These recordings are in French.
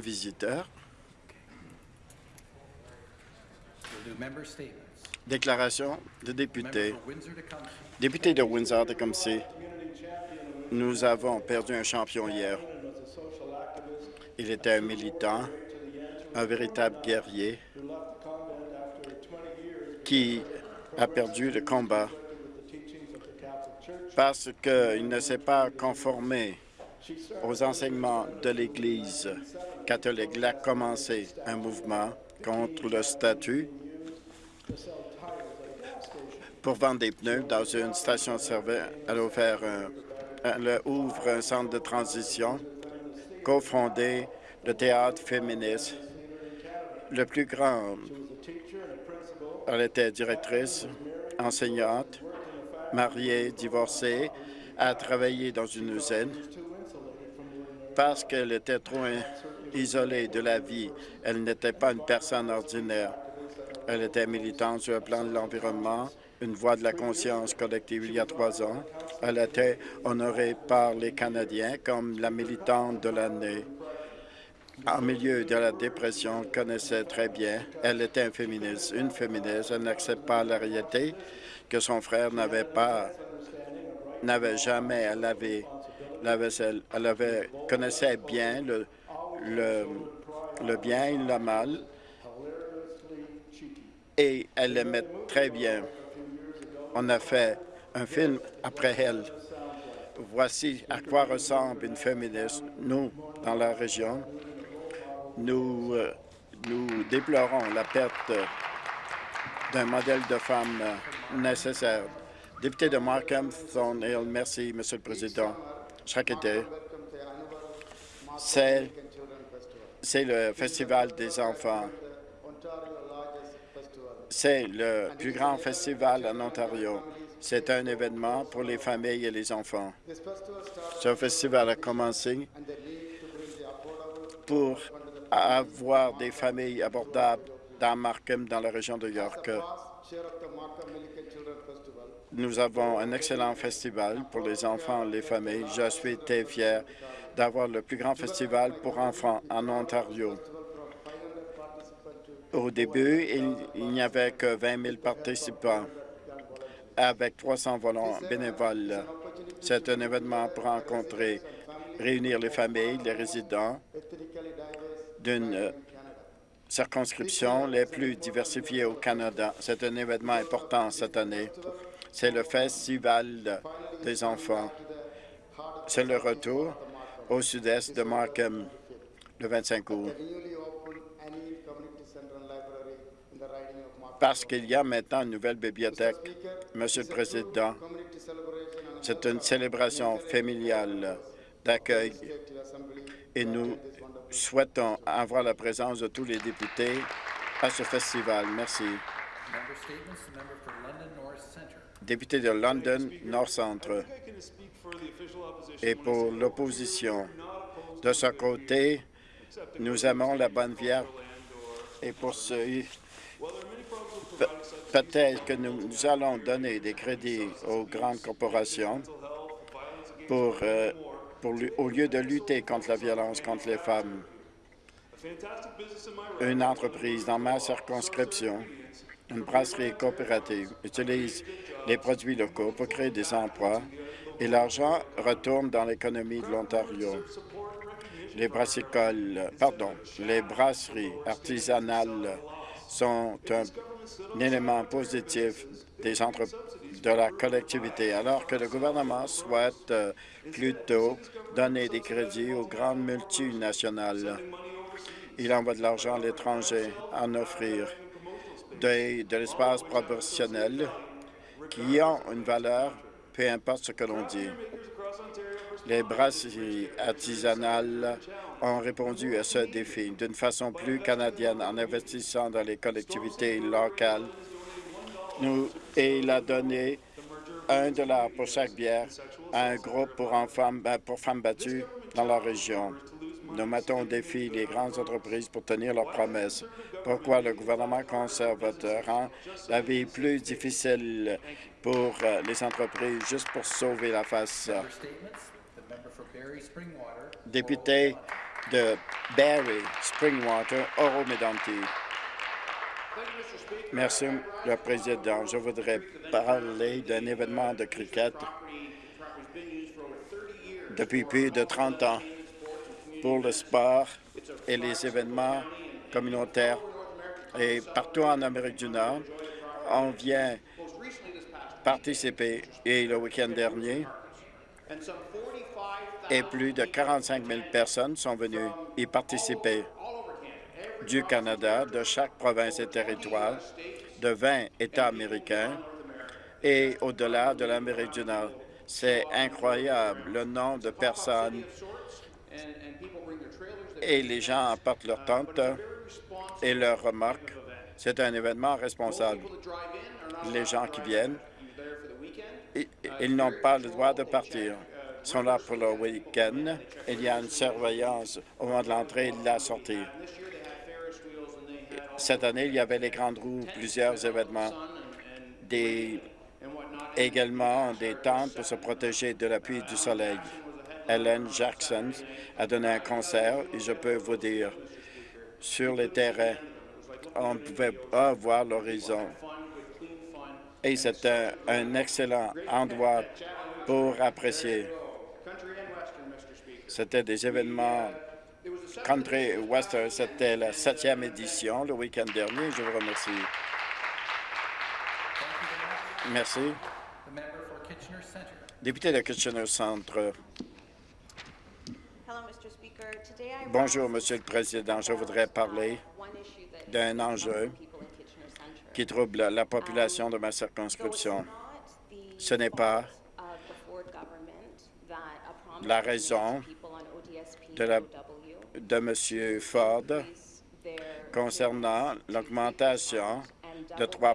visiteurs. Déclaration de député. for Windsor-Tecumseh. Député de Windsor-Tecumseh, nous avons perdu un champion hier. Il était un militant, un véritable guerrier qui a perdu le combat parce qu'il ne s'est pas conformé aux enseignements de l'Église catholique. Il a commencé un mouvement contre le statut pour vendre des pneus dans une station de service. Elle a ouvert un, elle ouvre un centre de transition, cofondé le théâtre féministe, le plus grand. Elle était directrice, enseignante, mariée, divorcée, a travaillé dans une usine parce qu'elle était trop isolée de la vie. Elle n'était pas une personne ordinaire. Elle était militante sur le plan de l'environnement, une voix de la conscience collective il y a trois ans. Elle été honorée par les Canadiens comme la militante de l'année. En milieu de la dépression, elle connaissait très bien. Elle était un féministe, une féministe. Elle n'accepte pas la réalité que son frère n'avait pas, n'avait jamais à laver Elle avait, connaissait bien le bien et le mal et elle l'aimait très bien. On a fait un film après elle. Voici à quoi ressemble une féministe. Nous, dans la région, nous, euh, nous déplorons la perte d'un modèle de femme euh, nécessaire. Député de Markham, Thornhill, merci, Monsieur le Président. C'est le Festival des enfants. C'est le plus grand festival en Ontario. C'est un événement pour les familles et les enfants. Ce festival a commencé pour avoir des familles abordables dans Markham, dans la région de York. Nous avons un excellent festival pour les enfants et les familles. Je suis très fier d'avoir le plus grand festival pour enfants en Ontario. Au début, il, n'y avait que 20 000 participants avec 300 volants bénévoles. C'est un événement pour rencontrer, réunir les familles, les résidents d'une euh, circonscription les plus diversifiées au Canada. C'est un événement important cette année. C'est le Festival des enfants. C'est le retour au sud-est de Markham le 25 août. Parce qu'il y a maintenant une nouvelle bibliothèque. Monsieur le Président, c'est une célébration familiale d'accueil et nous souhaitons avoir la présence de tous les députés à ce festival. Merci. Député de London North Centre. Et pour l'opposition, de ce côté, nous aimons la bonne vierge. Et pour ce, pe- peut-être que nous, allons donner des crédits aux grandes corporations pour, euh, au lieu de lutter contre la violence contre les femmes. Une entreprise dans ma circonscription, une brasserie coopérative, utilise les produits locaux pour créer des emplois et l'argent retourne dans l'économie de l'Ontario. Les brassicoles, pardon, les brasseries artisanales sont un, élément positif de la collectivité, alors que le gouvernement souhaite euh, plutôt donner des crédits aux grandes multinationales. Il envoie de l'argent à l'étranger, en offrir de, l'espace proportionnel qui ont une valeur, peu importe ce que l'on dit. Les brasseries artisanales ont répondu à ce défi d'une façon plus canadienne en investissant dans les collectivités locales. Nous, et il a donné un dollar pour chaque bière à un groupe pour, pour femmes battues dans la région. Nous mettons au défi les grandes entreprises pour tenir leurs promesses. Pourquoi le gouvernement conservateur rend la vie plus difficile pour euh, les entreprises juste pour sauver la face? Député de Barrie, Springwater, Oro Medonti. Merci, le Président. Je voudrais parler d'un événement de cricket depuis plus de 30 ans pour le sport et les événements communautaires. Et partout en Amérique du Nord, on vient participer. Et le week-end dernier, et plus de 45 000 personnes sont venues y participer du Canada, de chaque province et territoire, de 20 États américains et au-delà de l'Amérique du Nord. C'est incroyable le nombre de personnes et les gens apportent leurs tentes et leurs remarques. C'est un événement responsable. Les gens qui viennent, i- ils n'ont pas le droit de partir. Ils sont là pour le week-end. Il y a une surveillance au moment de l'entrée et de la sortie. Cette année, il y avait les grandes roues, plusieurs événements, des, également des tentes pour se protéger de la pluie et du soleil. Ellen Jackson a donné un concert et je peux vous dire, sur les terrains, on ne pouvait pas voir l'horizon. Et c'est un, un excellent endroit pour apprécier. C'était des événements country western. C'était la septième édition le week-end dernier. Je vous remercie. Merci. Député de Kitchener Centre. Bonjour, Monsieur le Président. Je voudrais parler uh, d'un enjeu qui trouble la population de ma circonscription. Ce n'est pas la raison de la- POW de M. Ford concernant l'augmentation de double 3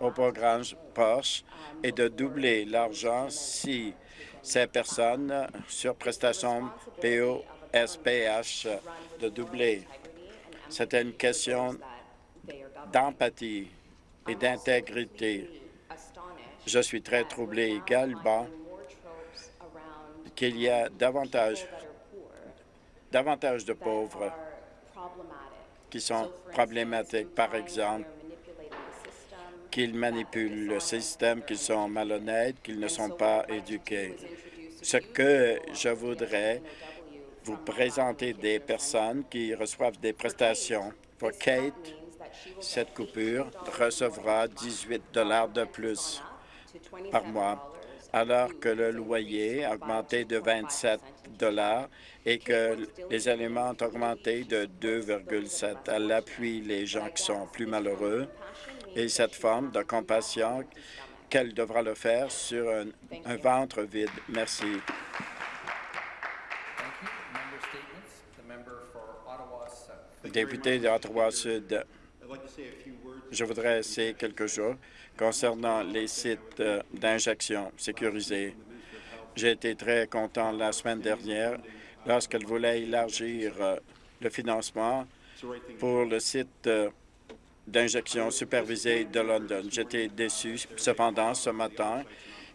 au programme. Porsche et de doubler l'argent si ces personnes sur prestation POSPH de doubler. C'était une question d'empathie et d'intégrité. Je suis très troublé également qu'il y a davantage, davantage de pauvres qui sont problématiques. Par exemple, qu'ils manipulent le système, qu'ils sont malhonnêtes, qu'ils ne sont pas éduqués. Ce que je voudrais vous présenter des personnes qui reçoivent des prestations. Pour Kate, cette coupure recevra 18 de plus par mois, alors que le loyer a augmenté de 27 et que les aliments ont augmenté de 2,7. Elle appuie les gens qui sont plus malheureux et cette forme de compassion qu'elle devra le faire sur un, ventre vide. Merci. Député d'Ottawa-Sud, je voudrais essayer quelque chose concernant les sites euh, d'injection sécurisés. J'ai été très content la semaine dernière lorsqu'elle voulait élargir euh, le financement pour le site euh, d'injection supervisée de London. J'étais déçu cependant ce matin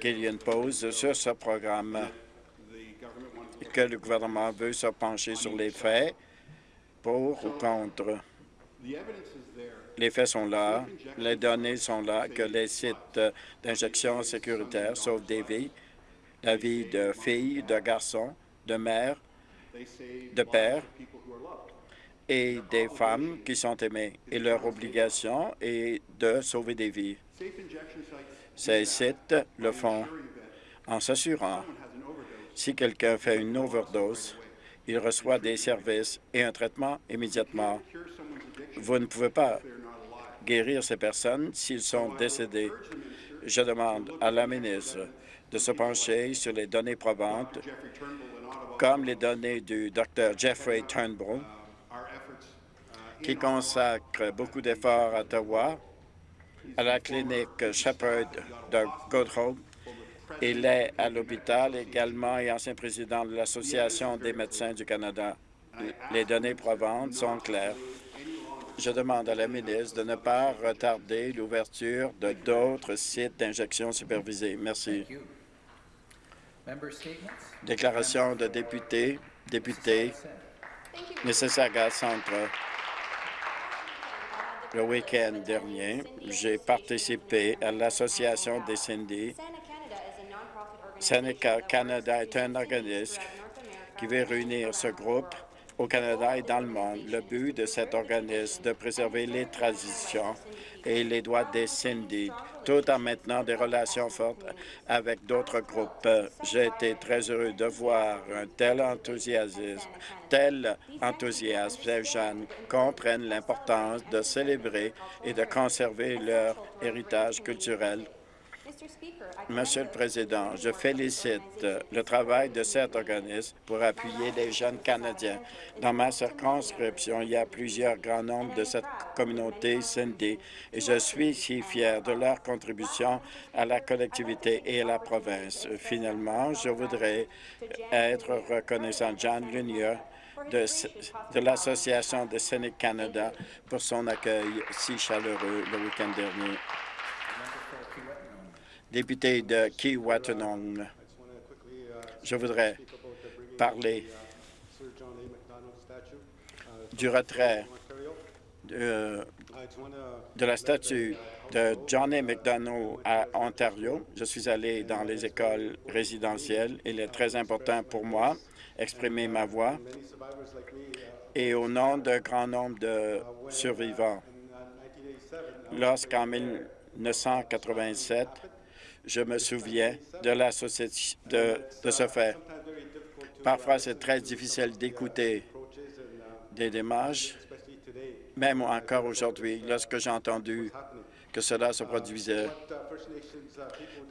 qu'il y ait une pause sur ce programme que le gouvernement veut se pencher sur les faits pour ou contre. Les faits sont là, les données sont là, que les sites d'injection sécuritaires sauvent des vies, la vie de filles, de garçons, de mères, de pères et des femmes qui sont aimées. Et leur obligation est de sauver des vies. Ces sites le font en s'assurant, si quelqu'un fait une overdose, il reçoit des services et un traitement immédiatement. Vous ne pouvez pas guérir ces personnes s'ils sont décédés. Je demande à la ministre de se pencher sur les données probantes, comme les données du Dr Jeffrey Turnbull, qui consacre beaucoup d'efforts à Ottawa, à la clinique Shepherd de Goodhope. Il est à l'hôpital également et ancien président de l'Association des médecins du Canada. Les données probantes sont claires. Je demande à la ministre de ne pas retarder l'ouverture de d'autres sites d'injection supervisés. Merci. Déclaration de député, député Said. Mississauga Centre. Le week-end dernier, j'ai participé à l'Association des syndicats. Seneca Canada est un organisme qui veut réunir ce groupe au Canada et dans le monde. Le but de cet organisme est de préserver les traditions et les droits des syndics, tout en maintenant des relations fortes avec d'autres groupes. J'ai été très heureux de voir un tel enthousiasme, tel enthousiasme. Ces jeunes comprennent l'importance de célébrer et de conserver leur héritage culturel Monsieur le Président, je félicite le travail de cet organisme pour appuyer les jeunes Canadiens. Dans ma circonscription, il y a plusieurs grands nombres de cette communauté scindée et je suis si fier de leur contribution à la collectivité et à la province. Finalement, je voudrais être reconnaissant John Lunier de, de l'Association de Sénégal Canada pour son accueil si chaleureux le week-end dernier député de Kiwatanong. Je voudrais parler du retrait de, la statue de John A. McDonough à Ontario. Je suis allé dans les écoles résidentielles. Il est très important pour moi exprimer ma voix et au nom d'un grand nombre de survivants. Lorsqu'en 1987, je me souviens de, de ce fait. Parfois, c'est très difficile d'écouter des démarches, même encore aujourd'hui, lorsque j'ai entendu que cela se produisait.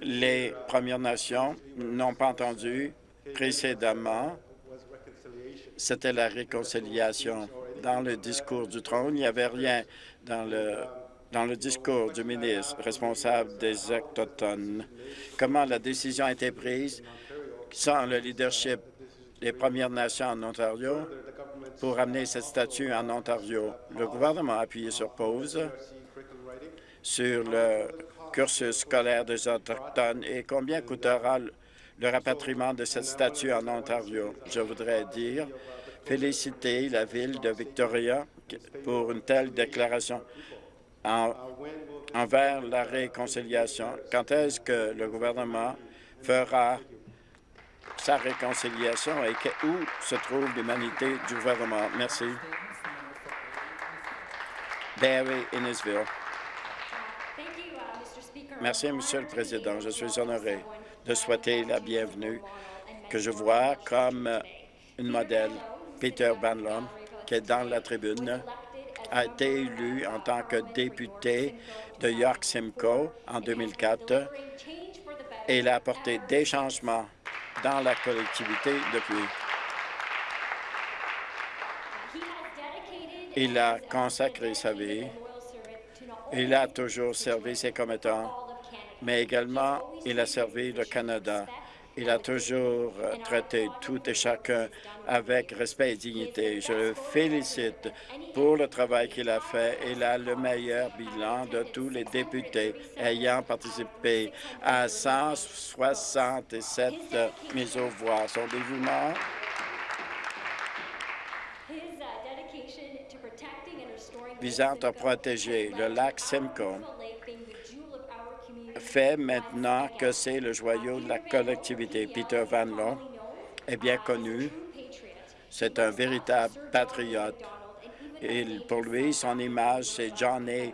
Les Premières Nations n'ont pas entendu précédemment, c'était la réconciliation. Dans le discours du trône, il n'y avait rien dans le dans le discours du ministre responsable des Autochtones, comment la décision a été prise sans le leadership des Premières Nations en Ontario pour amener cette statue en Ontario? Le gouvernement a appuyé sur pause sur le cursus scolaire des Autochtones et combien coûtera le rapatriement de cette statue en Ontario? Je voudrais dire féliciter la ville de Victoria pour une telle déclaration envers la réconciliation. Quand est-ce que le gouvernement fera sa réconciliation et où se trouve l'humanité du gouvernement? Merci. Barry Innisville. Merci, Monsieur le Président. Je suis honoré de souhaiter la bienvenue que je vois comme une modèle, Peter Banlon, qui est dans la tribune a été élu en tant que député de York Simcoe en 2004 et il a apporté des changements dans la collectivité depuis. Il a consacré sa vie. Il a toujours servi ses commettants, mais également il a servi le Canada il a toujours euh, traité tout et chacun avec respect et dignité. Je le félicite pour le travail qu'il a fait. Il a le meilleur bilan de tous les députés ayant participé à 167 mises aux voix. Son dévouement visant à protéger le lac Simcoe fait maintenant que c'est le joyau de la collectivité. Peter Van Loon est bien connu. C'est un véritable patriote. Et pour lui, son image, c'est John A.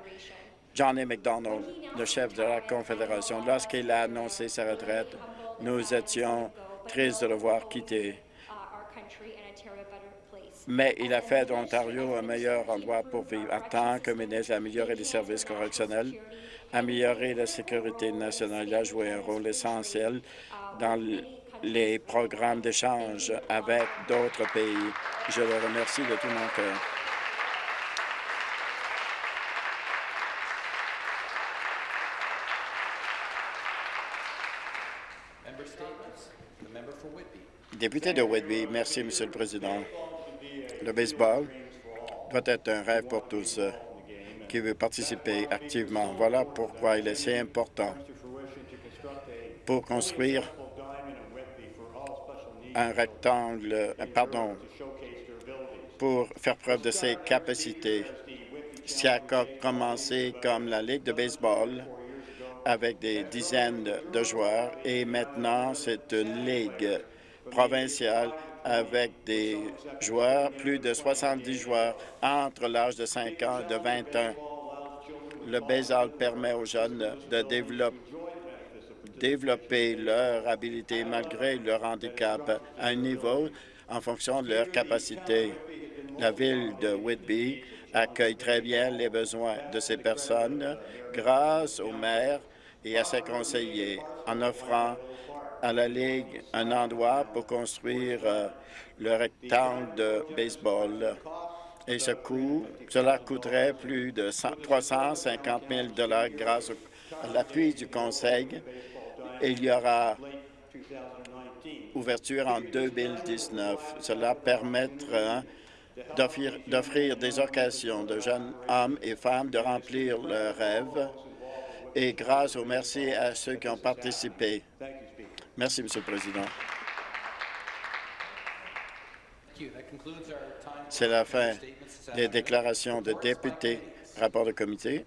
John le chef de la Confédération. Lorsqu'il a annoncé sa retraite, nous étions tristes de le voir quitter. Mais il a fait d'Ontario un meilleur endroit pour vivre. En tant que ministre, améliorer les services correctionnels, améliorer la sécurité nationale. Il a joué un rôle essentiel dans les programmes d'échange avec d'autres pays. Je le remercie de tout mon cœur. Député de Whitby, merci, Monsieur le Président. Le baseball doit être un rêve pour tous qui veut participer activement. Voilà pourquoi il est si important pour construire un rectangle, pardon, pour faire preuve de ses capacités. Ça a commencé comme la Ligue de baseball avec des dizaines de joueurs et maintenant c'est une ligue provinciale avec des joueurs, plus de 70 joueurs entre l'âge de 5 ans et de 21. Le baseball permet aux jeunes de développer leur habilité malgré leur handicap à un niveau en fonction de leur capacité. La ville de Whitby accueille très bien les besoins de ces personnes grâce au maire et à ses conseillers en offrant à la Ligue un endroit pour construire euh, le rectangle de baseball. Et cela coûterait plus de 100 350 000 grâce à l'appui du Conseil. Il y aura ouverture en 2019. Cela permettra d'offrir d'offrir des occasions de jeunes hommes et femmes de remplir leurs rêves. Et grâce au merci à ceux qui ont participé. Merci, Monsieur le Président. C'est la fin des déclarations de députés. Rapport de comité.